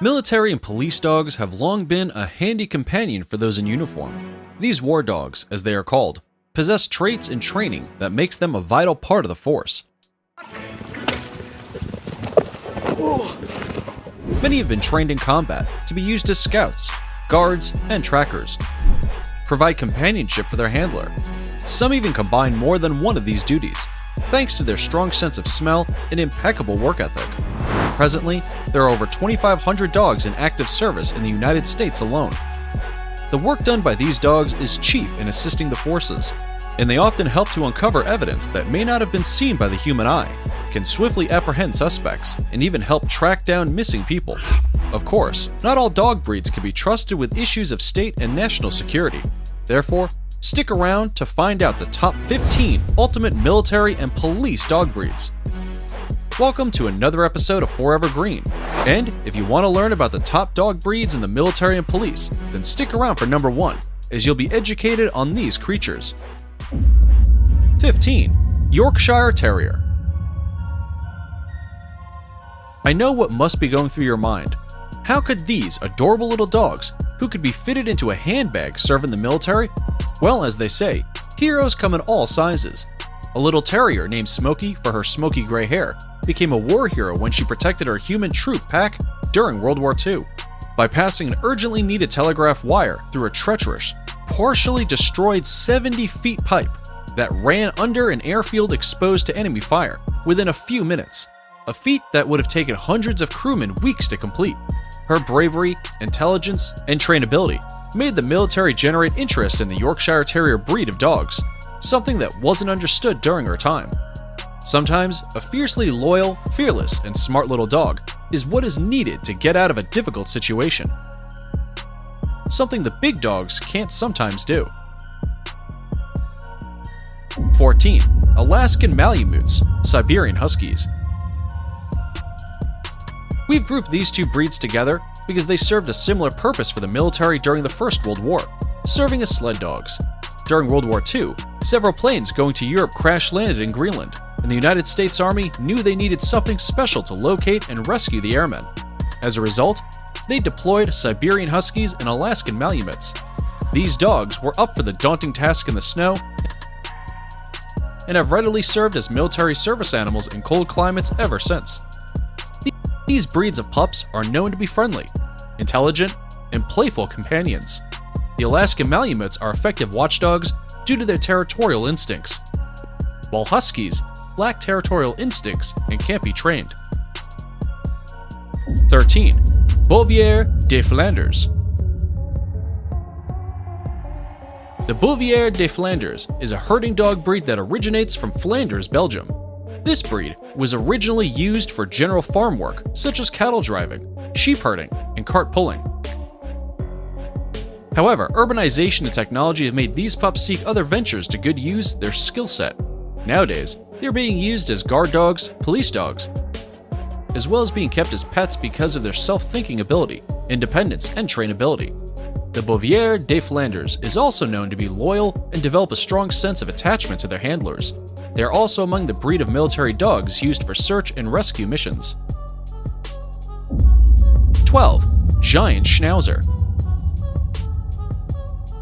Military and police dogs have long been a handy companion for those in uniform. These war dogs, as they are called, possess traits and training that makes them a vital part of the force. Many have been trained in combat to be used as scouts, guards, and trackers. Provide companionship for their handler. Some even combine more than one of these duties, thanks to their strong sense of smell and impeccable work ethic. Presently, there are over 2,500 dogs in active service in the United States alone. The work done by these dogs is chief in assisting the forces, and they often help to uncover evidence that may not have been seen by the human eye, can swiftly apprehend suspects, and even help track down missing people. Of course, not all dog breeds can be trusted with issues of state and national security. Therefore, stick around to find out the top 15 ultimate military and police dog breeds. Welcome to another episode of Forever Green. And if you want to learn about the top dog breeds in the military and police, then stick around for number one, as you'll be educated on these creatures. 15. Yorkshire Terrier. I know what must be going through your mind. How could these adorable little dogs, who could be fitted into a handbag, serve in the military? Well, as they say, heroes come in all sizes. A little terrier named Smoky for her smoky gray hair became a war hero when she protected her human troop pack during World War II by passing an urgently needed telegraph wire through a treacherous, partially destroyed 70 feet pipe that ran under an airfield exposed to enemy fire within a few minutes, a feat that would have taken hundreds of crewmen weeks to complete. Her bravery, intelligence, and trainability made the military generate interest in the Yorkshire Terrier breed of dogs, something that wasn't understood during her time. Sometimes, a fiercely loyal, fearless, and smart little dog is what is needed to get out of a difficult situation. Something the big dogs can't sometimes do. 14. Alaskan Malamutes, Siberian Huskies. We've grouped these two breeds together because they served a similar purpose for the military during the First World War, serving as sled dogs. During World War II, several planes going to Europe crash landed in Greenland, and the United States Army knew they needed something special to locate and rescue the airmen. As a result, they deployed Siberian Huskies and Alaskan Malamutes. These dogs were up for the daunting task in the snow and have readily served as military service animals in cold climates ever since. These breeds of pups are known to be friendly, intelligent, and playful companions. The Alaskan Malamutes are effective watchdogs due to their territorial instincts, while Huskies lack territorial instincts and can't be trained. 13. Bouvier de Flanders The Bouvier de Flanders is a herding dog breed that originates from Flanders, Belgium. This breed was originally used for general farm work, such as cattle driving, sheep herding, and cart pulling. However, urbanization and technology have made these pups seek other ventures to good use their skill set. Nowadays, they're being used as guard dogs, police dogs, as well as being kept as pets because of their self-thinking ability, independence, and trainability. The Bouvier de Flanders is also known to be loyal and develop a strong sense of attachment to their handlers. They are also among the breed of military dogs used for search and rescue missions. 12. Giant Schnauzer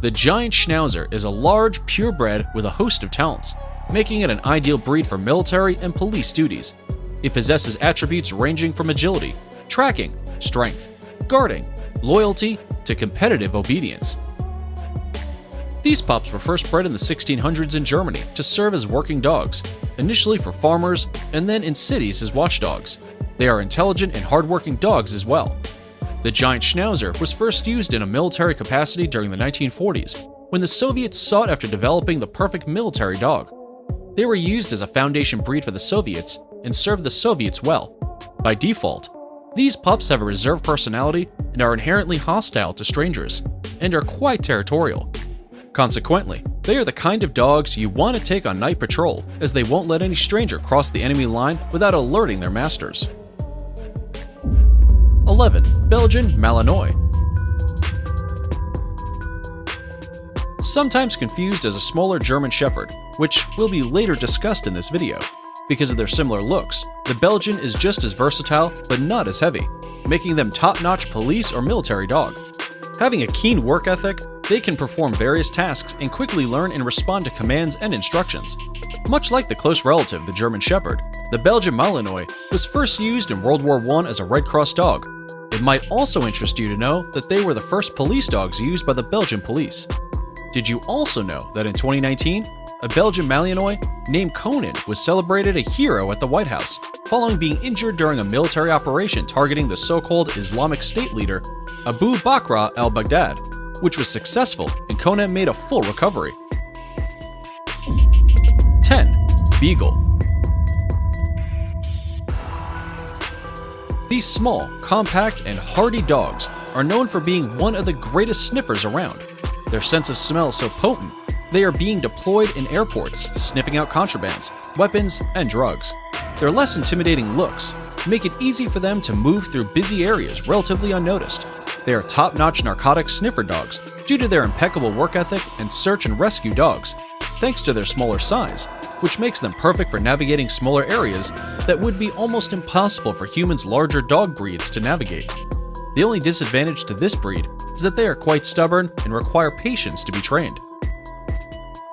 The Giant Schnauzer is a large, purebred with a host of talents, making it an ideal breed for military and police duties. It possesses attributes ranging from agility, tracking, strength, guarding, loyalty, to competitive obedience. These pups were first bred in the 1600s in Germany to serve as working dogs, initially for farmers and then in cities as watchdogs. They are intelligent and hardworking dogs as well. The giant Schnauzer was first used in a military capacity during the 1940s, when the Soviets sought after developing the perfect military dog. They were used as a foundation breed for the Soviets and served the Soviets well. By default, these pups have a reserved personality and are inherently hostile to strangers, and are quite territorial. Consequently, they are the kind of dogs you want to take on night patrol, as they won't let any stranger cross the enemy line without alerting their masters. 11. Belgian Malinois Sometimes confused as a smaller German Shepherd, which will be later discussed in this video. Because of their similar looks, the Belgian is just as versatile, but not as heavy. making them top-notch police or military dog. Having a keen work ethic, they can perform various tasks and quickly learn and respond to commands and instructions. Much like the close relative, the German Shepherd, the Belgian Malinois was first used in World War I as a Red Cross dog. It might also interest you to know that they were the first police dogs used by the Belgian police. Did you also know that in 2019, a Belgian Malinois named Conan was celebrated a hero at the White House following being injured during a military operation targeting the so-called Islamic State leader Abu Bakr al-Baghdadi, which was successful and Conan made a full recovery. 10. Beagle These small, compact, and hardy dogs are known for being one of the greatest sniffers around. Their sense of smell is so potent, they are being deployed in airports, sniffing out contrabands, weapons, and drugs. Their less intimidating looks make it easy for them to move through busy areas relatively unnoticed. They are top-notch narcotic sniffer dogs due to their impeccable work ethic and search and rescue dogs, thanks to their smaller size, which makes them perfect for navigating smaller areas that would be almost impossible for humans' larger dog breeds to navigate. The only disadvantage to this breed is that they are quite stubborn and require patience to be trained.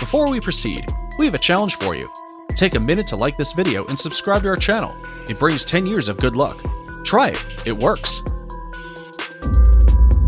Before we proceed, we have a challenge for you. Take a minute to like this video and subscribe to our channel. It brings 10 years of good luck. Try it, it works.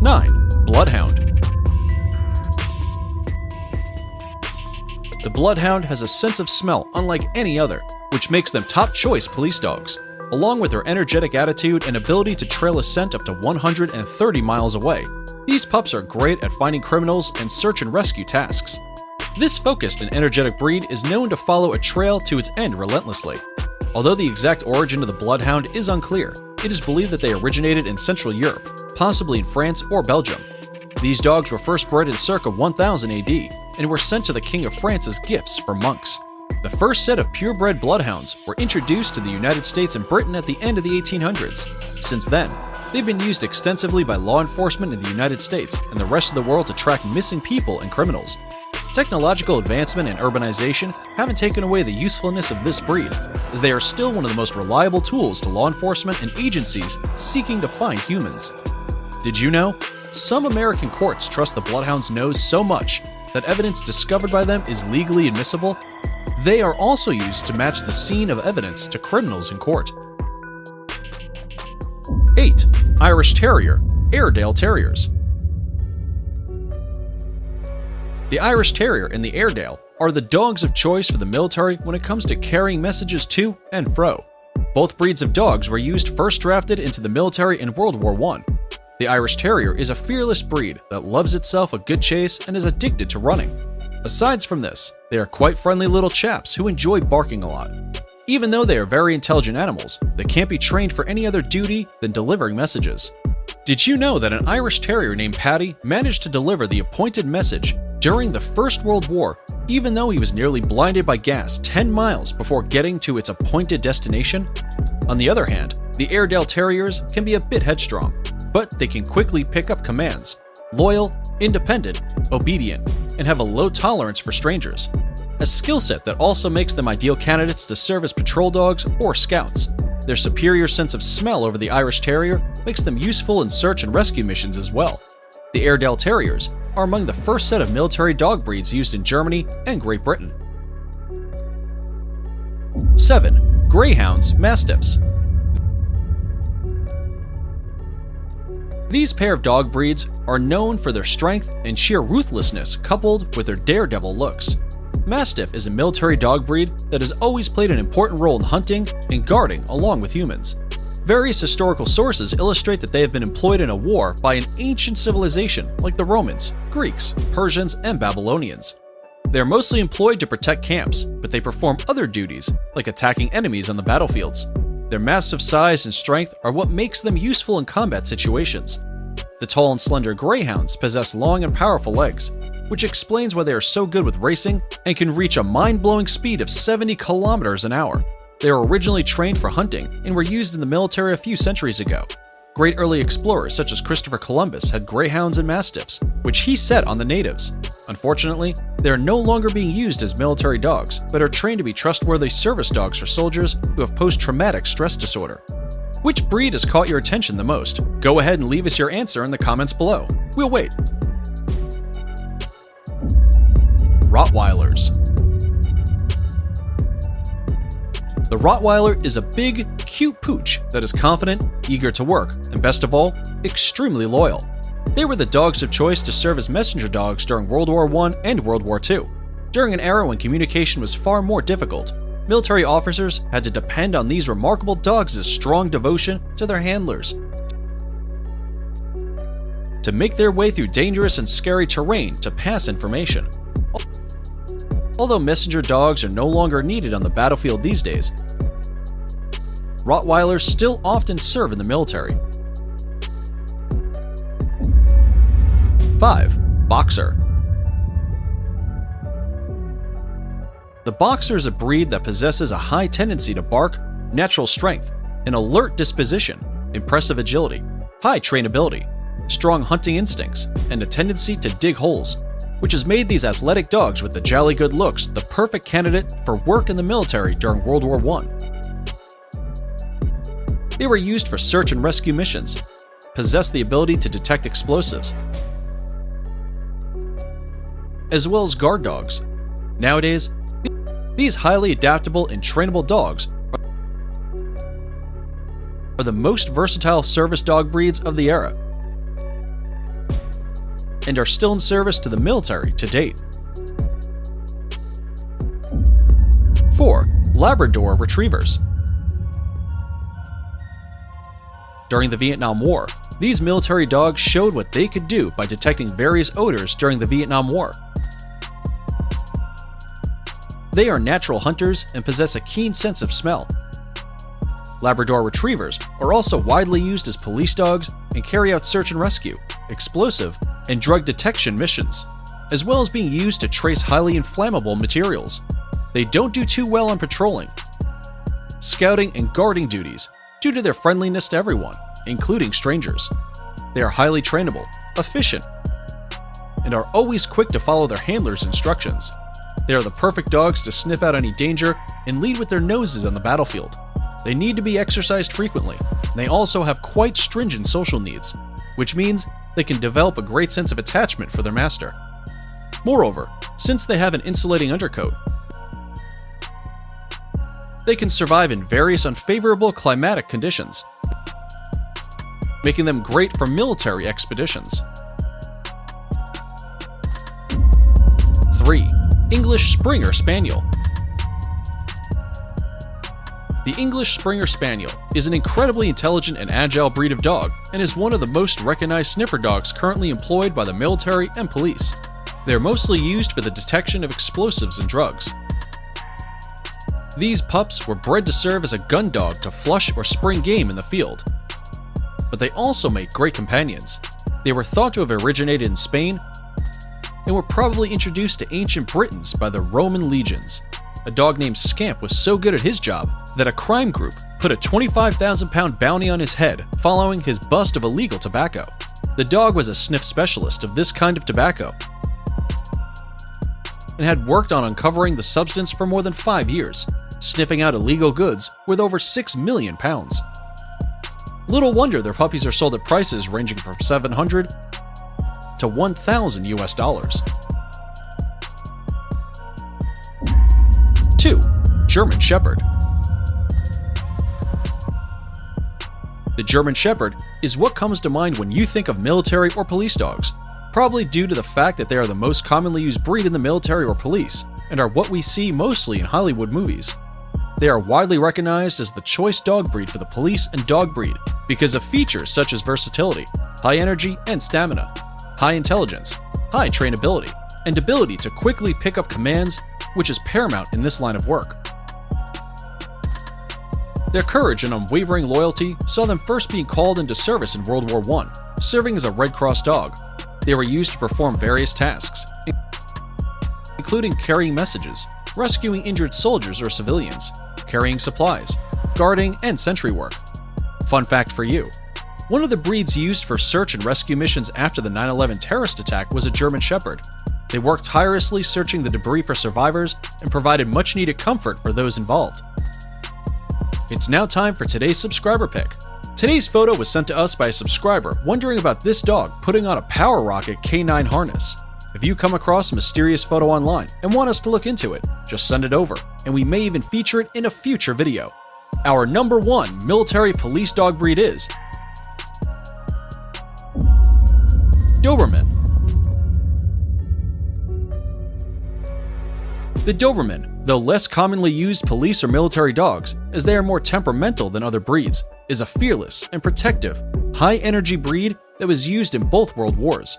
9. Bloodhound The Bloodhound has a sense of smell unlike any other, which makes them top choice police dogs. Along with their energetic attitude and ability to trail a scent up to 130 miles away, these pups are great at finding criminals and search and rescue tasks. This focused and energetic breed is known to follow a trail to its end relentlessly. Although the exact origin of the Bloodhound is unclear, it is believed that they originated in Central Europe, possibly in France or Belgium. These dogs were first bred in circa 1000 AD and were sent to the King of France as gifts for monks. The first set of purebred bloodhounds were introduced to the United States and Britain at the end of the 1800s. Since then, they've been used extensively by law enforcement in the United States and the rest of the world to track missing people and criminals. Technological advancement and urbanization haven't taken away the usefulness of this breed, as they are still one of the most reliable tools to law enforcement and agencies seeking to find humans. Did you know? Some American courts trust the Bloodhound's nose so much that evidence discovered by them is legally admissible. They are also used to match the scene of evidence to criminals in court. 8. Irish Terrier Airedale Terriers The Irish Terrier and the Airedale are the dogs of choice for the military when it comes to carrying messages to and fro. Both breeds of dogs were used first drafted into the military in World War I. The Irish Terrier is a fearless breed that loves itself a good chase and is addicted to running. Aside from this, they are quite friendly little chaps who enjoy barking a lot. Even though they are very intelligent animals, they can't be trained for any other duty than delivering messages. Did you know that an Irish Terrier named Paddy managed to deliver the appointed message during the First World War, even though he was nearly blinded by gas 10 miles before getting to its appointed destination? On the other hand, the Airedale Terriers can be a bit headstrong, but they can quickly pick up commands, loyal, independent, obedient, and have a low tolerance for strangers. A skill set that also makes them ideal candidates to serve as patrol dogs or scouts. Their superior sense of smell over the Irish Terrier makes them useful in search and rescue missions as well. The Airedale Terriers are among the first set of military dog breeds used in Germany and Great Britain. 7. Greyhounds Mastiffs These pair of dog breeds are known for their strength and sheer ruthlessness coupled with their daredevil looks. Mastiff is a military dog breed that has always played an important role in hunting and guarding along with humans. Various historical sources illustrate that they have been employed in a war by an ancient civilization like the Romans, Greeks, Persians, and Babylonians. They are mostly employed to protect camps, but they perform other duties, like attacking enemies on the battlefields. Their massive size and strength are what makes them useful in combat situations. The tall and slender greyhounds possess long and powerful legs, which explains why they are so good with racing and can reach a mind-blowing speed of 70 kilometers an hour. They were originally trained for hunting and were used in the military a few centuries ago. Great early explorers such as Christopher Columbus had greyhounds and mastiffs, which he set on the natives. Unfortunately, they are no longer being used as military dogs, but are trained to be trustworthy service dogs for soldiers who have post-traumatic stress disorder. Which breed has caught your attention the most? Go ahead and leave us your answer in the comments below. We'll wait. Rottweilers. The Rottweiler is a big, cute pooch that is confident, eager to work, and best of all, extremely loyal. They were the dogs of choice to serve as messenger dogs during World War I and World War II. During an era when communication was far more difficult, military officers had to depend on these remarkable dogs' strong devotion to their handlers to make their way through dangerous and scary terrain to pass information. Although messenger dogs are no longer needed on the battlefield these days, Rottweilers still often serve in the military. 5. Boxer The Boxer is a breed that possesses a high tendency to bark, natural strength, an alert disposition, impressive agility, high trainability, strong hunting instincts, and a tendency to dig holes, which has made these athletic dogs with the jolly good looks the perfect candidate for work in the military during World War I. They were used for search and rescue missions, possessed the ability to detect explosives, as well as guard dogs. Nowadays, these highly adaptable and trainable dogs are the most versatile service dog breeds of the era and are still in service to the military to date. 4. Labrador Retrievers During the Vietnam War, these military dogs showed what they could do by detecting various odors during the Vietnam War. They are natural hunters and possess a keen sense of smell. Labrador Retrievers are also widely used as police dogs and carry out search and rescue, explosive, and drug detection missions, as well as being used to trace highly inflammable materials. They don't do too well on patrolling, scouting, and guarding duties due to their friendliness to everyone, including strangers. They are highly trainable, efficient, and are always quick to follow their handlers' instructions. They are the perfect dogs to sniff out any danger and lead with their noses on the battlefield. They need to be exercised frequently, and they also have quite stringent social needs, which means they can develop a great sense of attachment for their master. Moreover, since they have an insulating undercoat, they can survive in various unfavorable climatic conditions, making them great for military expeditions. 3. English Springer Spaniel the English Springer Spaniel is an incredibly intelligent and agile breed of dog and is one of the most recognized sniffer dogs currently employed by the military and police. They are mostly used for the detection of explosives and drugs. These pups were bred to serve as a gun dog to flush or spring game in the field. But they also make great companions. They were thought to have originated in Spain and were probably introduced to ancient Britons by the Roman legions a dog named Scamp was so good at his job that a crime group put a 25,000 pound bounty on his head following his bust of illegal tobacco. The dog was a sniff specialist of this kind of tobacco and had worked on uncovering the substance for more than five years, sniffing out illegal goods worth over 6 million pounds. Little wonder their puppies are sold at prices ranging from 700 to 1,000 US dollars. 2. German Shepherd The German Shepherd is what comes to mind when you think of military or police dogs, probably due to the fact that they are the most commonly used breed in the military or police, and are what we see mostly in Hollywood movies. They are widely recognized as the choice dog breed for the police and dog breed because of features such as versatility, high energy and stamina, high intelligence, high trainability, and ability to quickly pick up commands which is paramount in this line of work. Their courage and unwavering loyalty saw them first being called into service in World War I, serving as a Red Cross dog. They were used to perform various tasks, including carrying messages, rescuing injured soldiers or civilians, carrying supplies, guarding, and sentry work. Fun fact for you, one of the breeds used for search and rescue missions after the 9-11 terrorist attack was a German Shepherd, they worked tirelessly searching the debris for survivors and provided much needed comfort for those involved. It's now time for today's subscriber pick. Today's photo was sent to us by a subscriber wondering about this dog putting on a Power Rocket K9 harness. If you come across a mysterious photo online and want us to look into it, just send it over, and we may even feature it in a future video. Our number one military police dog breed is Doberman. The Doberman, though less commonly used police or military dogs, as they are more temperamental than other breeds, is a fearless and protective, high-energy breed that was used in both world wars.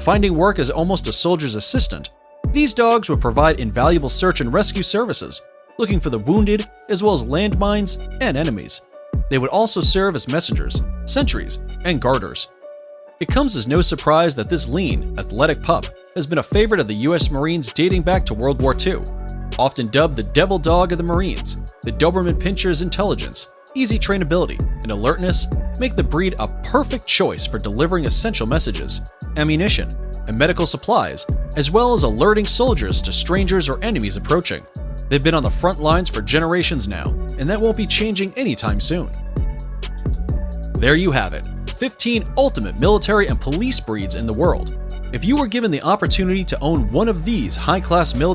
Finding work as almost a soldier's assistant, these dogs would provide invaluable search and rescue services, looking for the wounded as well as landmines and enemies. They would also serve as messengers, sentries, and guarders. It comes as no surprise that this lean, athletic pup has been a favorite of the US Marines dating back to World War II. Often dubbed the devil dog of the Marines, the Doberman Pinscher's intelligence, easy trainability, and alertness make the breed a perfect choice for delivering essential messages, ammunition, and medical supplies, as well as alerting soldiers to strangers or enemies approaching. They've been on the front lines for generations now, and that won't be changing anytime soon. There you have it 15 ultimate military and police breeds in the world. If you were given the opportunity to own one of these high class military